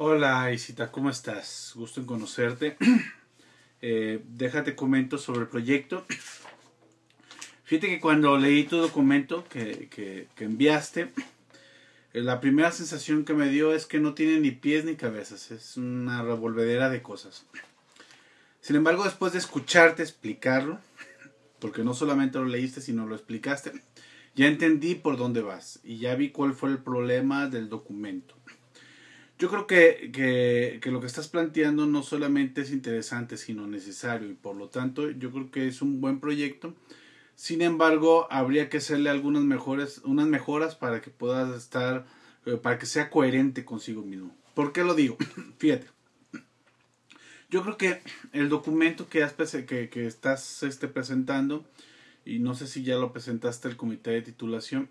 Hola Isita, ¿cómo estás? Gusto en conocerte. Eh, déjate comento sobre el proyecto. Fíjate que cuando leí tu documento que, que, enviaste, eh, la primera sensación que me dio es que no tiene ni pies ni cabezas, es una revolvedera de cosas. Sin embargo, después de escucharte explicarlo, porque no solamente lo leíste, sino lo explicaste, ya entendí por dónde vas y ya vi cuál fue el problema del documento. Yo creo que, que, que, lo que estás planteando no solamente es interesante, sino necesario y por lo tanto yo creo que es un buen proyecto. Sin embargo, habría que hacerle algunas mejores, unas mejoras para que puedas estar, eh, para que sea coherente consigo mismo. ¿Por qué lo digo? Fíjate. Yo creo que el documento que, has, que, que estás este, presentando, y no sé si ya lo presentaste al comité de titulación,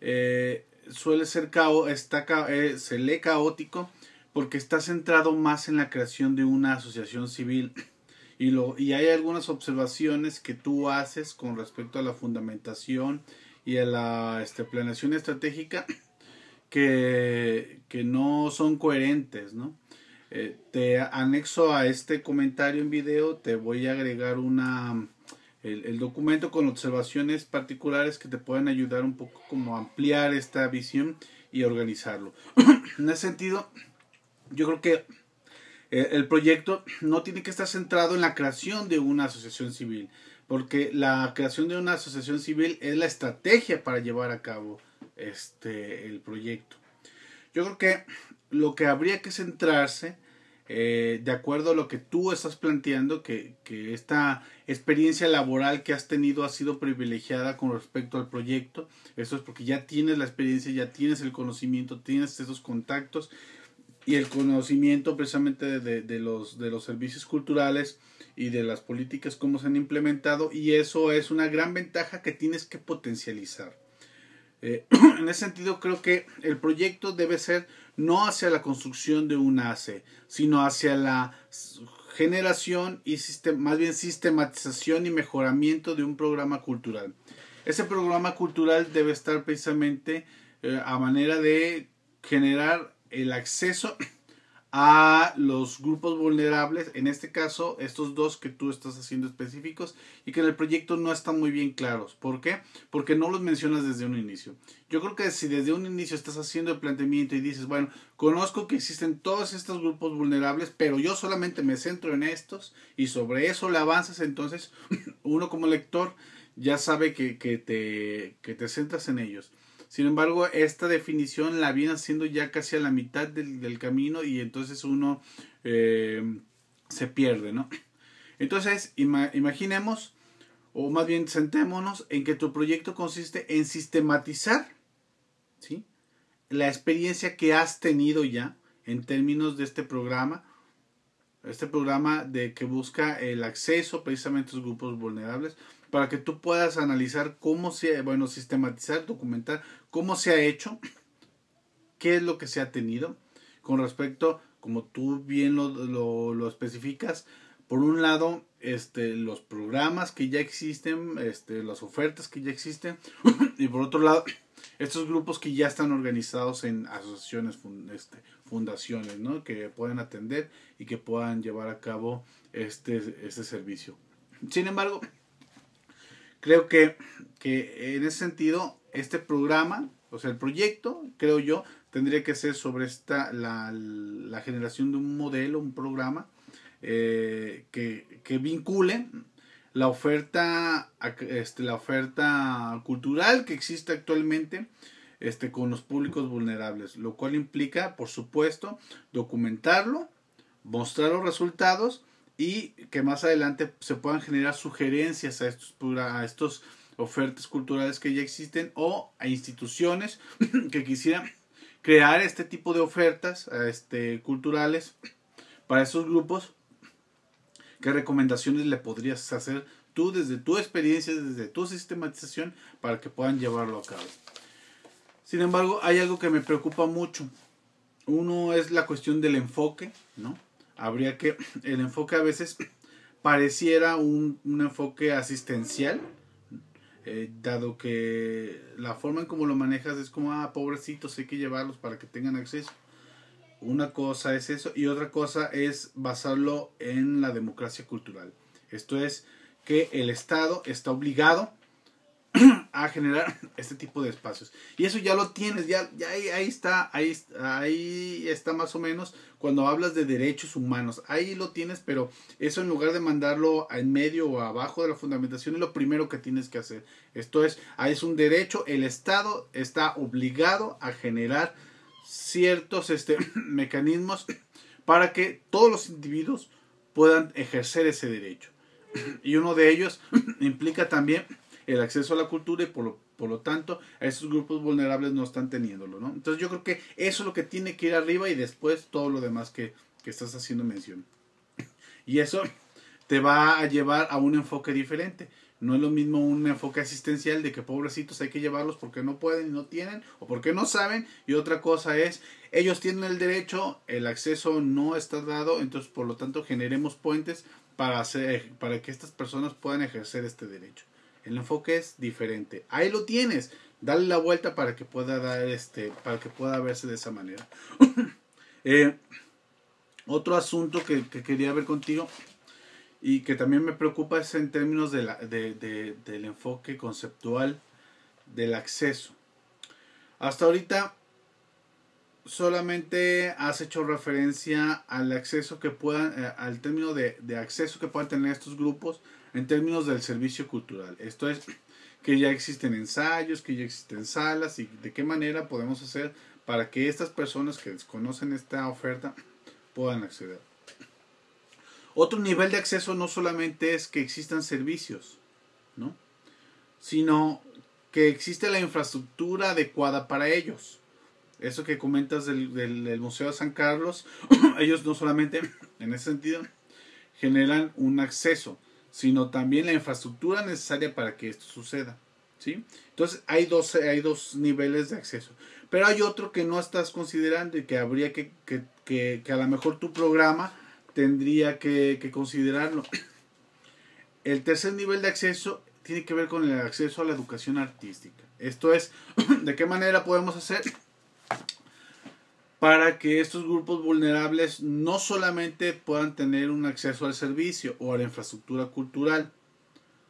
eh, suele ser cao, está, eh, se lee caótico porque está centrado más en la creación de una asociación civil y, lo, y hay algunas observaciones que tú haces con respecto a la fundamentación y a la este, planeación estratégica que, que no son coherentes, ¿no? Eh, te anexo a este comentario en video, te voy a agregar una, el, documento con observaciones particulares que te pueden ayudar un poco como a ampliar esta visión y organizarlo. en ese sentido, yo creo que eh, el proyecto no tiene que estar centrado en la creación de una asociación civil, porque la creación de una asociación civil es la estrategia para llevar a cabo este el proyecto. Yo creo que lo que habría que centrarse eh, de acuerdo a lo que tú estás planteando, que, esta experiencia laboral que has tenido ha sido privilegiada con respecto al proyecto. Eso es porque ya tienes la experiencia, ya tienes el conocimiento, tienes esos contactos y el conocimiento precisamente de los, de los servicios culturales y de las políticas cómo se han implementado y eso es una gran ventaja que tienes que potencializar. Eh, en ese sentido creo que el proyecto debe ser no hacia la construcción de una AC, sino hacia la generación y más bien sistematización y mejoramiento de un programa cultural. Ese programa cultural debe estar precisamente eh, a manera de generar el acceso a los grupos vulnerables, en este caso estos dos que tú estás haciendo específicos y que en el proyecto no están muy bien claros. ¿Por qué? Porque no los mencionas desde un inicio. Yo creo que si desde un inicio estás haciendo el planteamiento y dices, bueno, conozco que existen todos estos grupos vulnerables, pero yo solamente me centro en estos y sobre eso le avanzas, entonces uno como lector ya sabe que, que, te, que te centras en ellos. Sin embargo, esta definición la viene haciendo ya casi a la mitad del, del camino y entonces uno eh, se pierde, ¿no? Entonces, ima imaginemos, o más bien sentémonos en que tu proyecto consiste en sistematizar, ¿sí? La experiencia que has tenido ya en términos de este programa, este programa de que busca el acceso precisamente a los grupos vulnerables, para que tú puedas analizar cómo se, bueno, sistematizar, documentar cómo se ha hecho, qué es lo que se ha tenido con respecto, como tú bien lo, lo, especificas, por un lado, este, los programas que ya existen, este, las ofertas que ya existen, y por otro lado, estos grupos que ya están organizados en asociaciones, este, fundaciones, ¿no? que pueden atender y que puedan llevar a cabo este, este servicio. Sin embargo, creo que, que en ese sentido, este programa, o sea, el proyecto, creo yo, tendría que ser sobre esta, la, la generación de un modelo, un programa eh, que, que, vincule la oferta, este, la oferta cultural que existe actualmente este, con los públicos vulnerables, lo cual implica, por supuesto, documentarlo, mostrar los resultados y que más adelante se puedan generar sugerencias a estos, a estos ofertas culturales que ya existen o a instituciones que quisieran crear este tipo de ofertas este, culturales para esos grupos. ¿Qué recomendaciones le podrías hacer tú desde tu experiencia, desde tu sistematización para que puedan llevarlo a cabo? Sin embargo, hay algo que me preocupa mucho. Uno es la cuestión del enfoque, ¿no? Habría que, el enfoque a veces pareciera un, un enfoque asistencial, eh, dado que la forma en cómo lo manejas es como, ah, pobrecitos, hay que llevarlos para que tengan acceso. Una cosa es eso y otra cosa es basarlo en la democracia cultural. Esto es que el Estado está obligado a generar este tipo de espacios. Y eso ya lo tienes, ya, ahí, ahí, está, ahí, ahí está más o menos cuando hablas de derechos humanos. Ahí lo tienes, pero eso en lugar de mandarlo en medio o abajo de la fundamentación es lo primero que tienes que hacer. Esto es, es un derecho, el Estado está obligado a generar ciertos este, mecanismos para que todos los individuos puedan ejercer ese derecho. Y uno de ellos implica también el acceso a la cultura y por lo, por lo tanto a esos grupos vulnerables no están teniéndolo, ¿no? Entonces yo creo que eso es lo que tiene que ir arriba y después todo lo demás que, que estás haciendo mención. Y eso te va a llevar a un enfoque diferente. No es lo mismo un enfoque asistencial de que pobrecitos hay que llevarlos porque no pueden y no tienen o porque no saben. Y otra cosa es, ellos tienen el derecho, el acceso no está dado, entonces por lo tanto generemos puentes para, hacer, para que estas personas puedan ejercer este derecho. El enfoque es diferente. Ahí lo tienes. Dale la vuelta para que pueda dar este, para que pueda verse de esa manera. Eh, otro asunto que, quería ver contigo y que también me preocupa es en términos del enfoque conceptual del acceso. Hasta ahorita solamente has hecho referencia al acceso que puedan, eh, al término de, de, acceso que puedan tener estos grupos en términos del servicio cultural. Esto es que ya existen ensayos, que ya existen salas y de qué manera podemos hacer para que estas personas que desconocen esta oferta puedan acceder. Otro nivel de acceso no solamente es que existan servicios, ¿no? sino que existe la infraestructura adecuada para ellos. Eso que comentas del, del Museo de San Carlos, ellos no solamente en ese sentido generan un acceso, sino también la infraestructura necesaria para que esto suceda. ¿sí? Entonces hay dos, hay dos niveles de acceso. Pero hay otro que no estás considerando y que habría que, que, que, a lo mejor tu programa tendría que, que considerarlo. El tercer nivel de acceso tiene que ver con el acceso a la educación artística. Esto es, ¿de qué manera podemos hacer para que estos grupos vulnerables no solamente puedan tener un acceso al servicio o a la infraestructura cultural,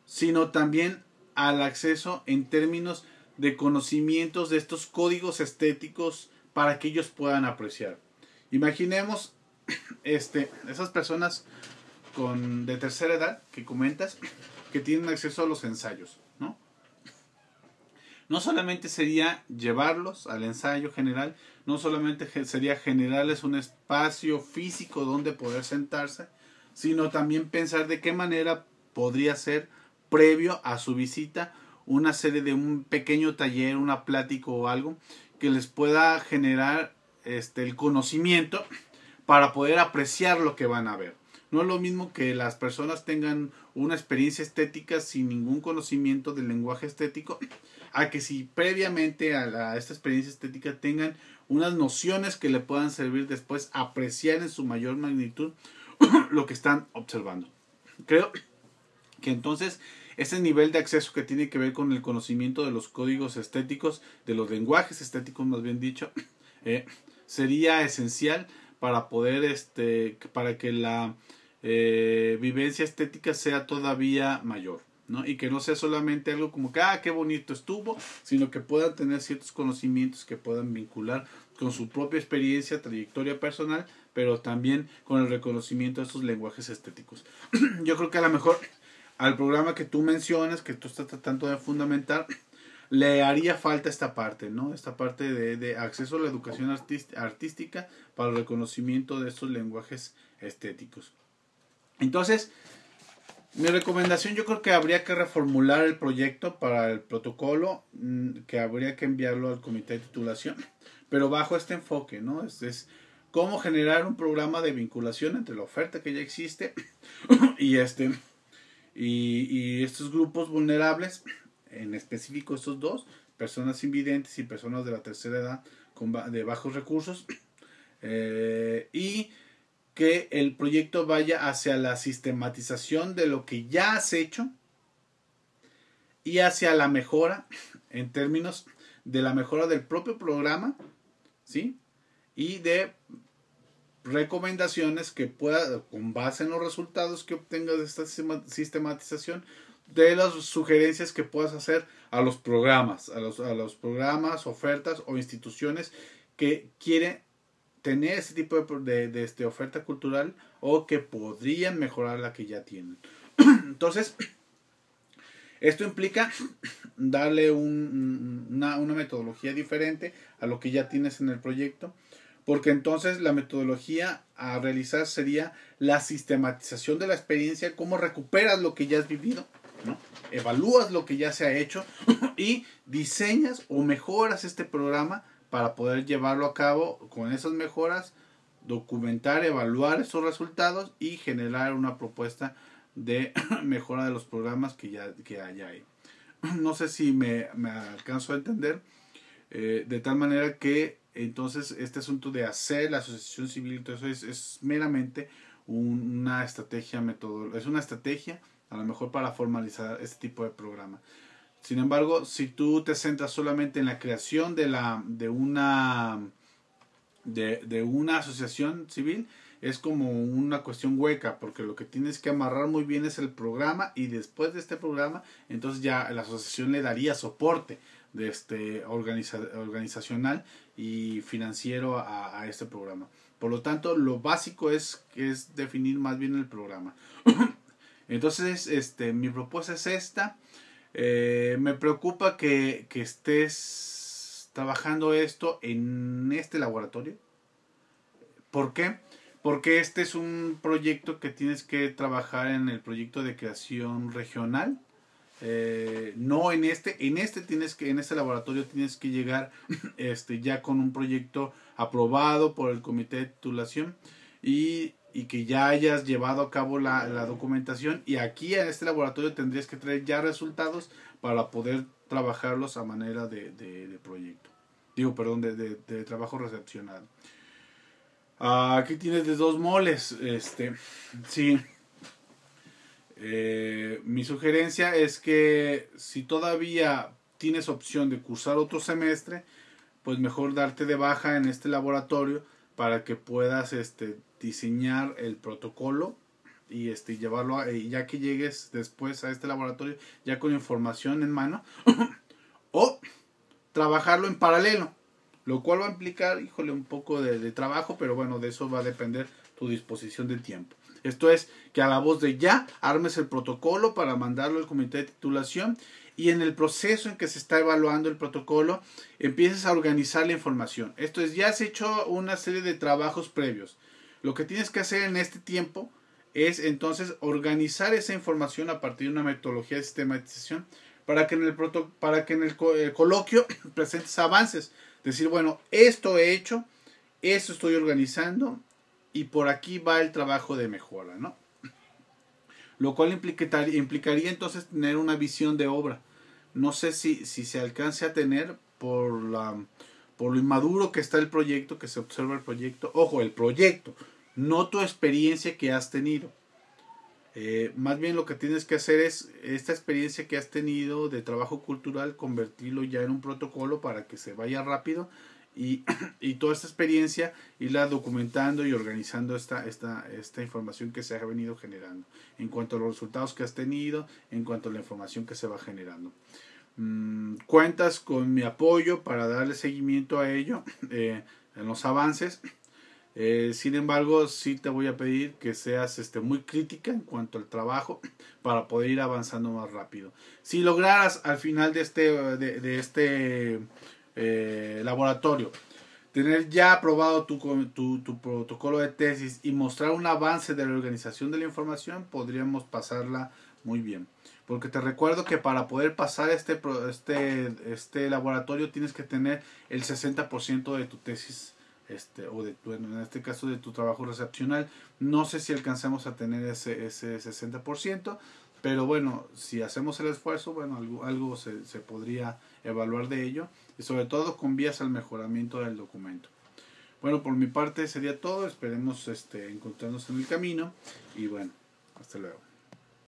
sino también al acceso en términos de conocimientos de estos códigos estéticos para que ellos puedan apreciar. Imaginemos este, esas personas con, de tercera edad que comentas que tienen acceso a los ensayos, ¿no? No solamente sería llevarlos al ensayo general, no solamente sería generarles un espacio físico donde poder sentarse, sino también pensar de qué manera podría ser previo a su visita una serie de un pequeño taller, una plática o algo que les pueda generar este, el conocimiento para poder apreciar lo que van a ver. No es lo mismo que las personas tengan una experiencia estética sin ningún conocimiento del lenguaje estético, a que si previamente a, esta experiencia estética tengan unas nociones que le puedan servir después apreciar en su mayor magnitud lo que están observando. Creo que entonces ese nivel de acceso que tiene que ver con el conocimiento de los códigos estéticos, de los lenguajes estéticos más bien dicho, eh, sería esencial para poder, este, para que la eh, vivencia estética sea todavía mayor. ¿no? Y que no sea solamente algo como que, ah, qué bonito estuvo, sino que puedan tener ciertos conocimientos que puedan vincular con su propia experiencia, trayectoria personal, pero también con el reconocimiento de esos lenguajes estéticos. Yo creo que a lo mejor al programa que tú mencionas, que tú estás tratando de fundamentar, le haría falta esta parte, ¿no? Esta parte de, de acceso a la educación artística para el reconocimiento de estos lenguajes estéticos. Entonces, mi recomendación yo creo que habría que reformular el proyecto para el protocolo, mm, que habría que enviarlo al comité de titulación, pero bajo este enfoque, ¿no? Es, cómo generar un programa de vinculación entre la oferta que ya existe y este y, y estos grupos vulnerables, en específico estos dos, personas invidentes y personas de la tercera edad con, de bajos recursos, eh, y que el proyecto vaya hacia la sistematización de lo que ya has hecho y hacia la mejora en términos de la mejora del propio programa, ¿sí? Y de recomendaciones que pueda, con base en los resultados que obtengas de esta sistematización, de las sugerencias que puedas hacer a los programas, a los, a los programas, ofertas o instituciones que quieren tener ese tipo de, este, oferta cultural o que podrían mejorar la que ya tienen. Entonces, esto implica darle una, una, metodología diferente a lo que ya tienes en el proyecto, porque entonces la metodología a realizar sería la sistematización de la experiencia, cómo recuperas lo que ya has vivido, ¿no? evalúas lo que ya se ha hecho y diseñas o mejoras este programa para poder llevarlo a cabo con esas mejoras, documentar, evaluar esos resultados y generar una propuesta de mejora de los programas que ya que haya ahí. No sé si me, me alcanzo a entender, eh, de tal manera que entonces este asunto de hacer la asociación civil, todo eso es, es meramente una estrategia metodológica, es una estrategia a lo mejor para formalizar este tipo de programa. Sin embargo, si tú te centras solamente en la creación de, la, de, una, de, una asociación civil, es como una cuestión hueca, porque lo que tienes que amarrar muy bien es el programa y después de este programa, entonces ya la asociación le daría soporte de este organizacional y financiero a, a, este programa. Por lo tanto, lo básico es, es definir más bien el programa. entonces, este, mi propuesta es esta. Eh, me preocupa que, estés trabajando esto en este laboratorio. ¿Por qué? Porque este es un proyecto que tienes que trabajar en el proyecto de creación regional. Eh, no en este, en este tienes que, en este laboratorio tienes que llegar este, ya con un proyecto aprobado por el comité de titulación y y que ya hayas llevado a cabo la, documentación y aquí en este laboratorio tendrías que traer ya resultados para poder trabajarlos a manera de, proyecto. Digo, perdón, de, trabajo recepcionado. aquí tienes de dos moles. Este, sí. Eh, mi sugerencia es que si todavía tienes opción de cursar otro semestre, pues mejor darte de baja en este laboratorio para que puedas este, diseñar el protocolo y este llevarlo a, ya que llegues después a este laboratorio ya con información en mano o trabajarlo en paralelo lo cual va a implicar híjole un poco de, trabajo pero bueno de eso va a depender tu disposición de tiempo. Esto es que a la voz de ya armes el protocolo para mandarlo al comité de titulación y en el proceso en que se está evaluando el protocolo empieces a organizar la información esto es ya has hecho una serie de trabajos previos lo que tienes que hacer en este tiempo es entonces organizar esa información a partir de una metodología de sistematización para que en el, para que en el, coloquio presentes avances. Decir, bueno, esto he hecho, esto estoy organizando y por aquí va el trabajo de mejora, ¿no? Lo cual implicaría, entonces tener una visión de obra. No sé si, si se alcance a tener por, la, por lo inmaduro que está el proyecto, que se observa el proyecto. Ojo, el proyecto, no tu experiencia que has tenido. Eh, más bien lo que tienes que hacer es esta experiencia que has tenido de trabajo cultural, convertirlo ya en un protocolo para que se vaya rápido y, y toda esta experiencia irla documentando y organizando esta, esta, esta información que se ha venido generando en cuanto a los resultados que has tenido, en cuanto a la información que se va generando. Mm, cuentas con mi apoyo para darle seguimiento a ello eh, en los avances. Eh, sin embargo, sí te voy a pedir que seas este, muy crítica en cuanto al trabajo para poder ir avanzando más rápido. Si lograras al final de este, de, este eh, laboratorio tener ya aprobado tu, tu, tu, protocolo de tesis y mostrar un avance de la organización de la información, podríamos pasarla muy bien. Porque te recuerdo que para poder pasar este, este, este laboratorio tienes que tener el 60% de tu tesis este, o de en este caso de tu trabajo recepcional. No sé si alcanzamos a tener ese, ese 60%, pero bueno, si hacemos el esfuerzo, bueno, algo, algo se, se podría evaluar de ello y sobre todo con vías al mejoramiento del documento. Bueno, por mi parte sería todo, esperemos este, encontrarnos en el camino y bueno, hasta luego.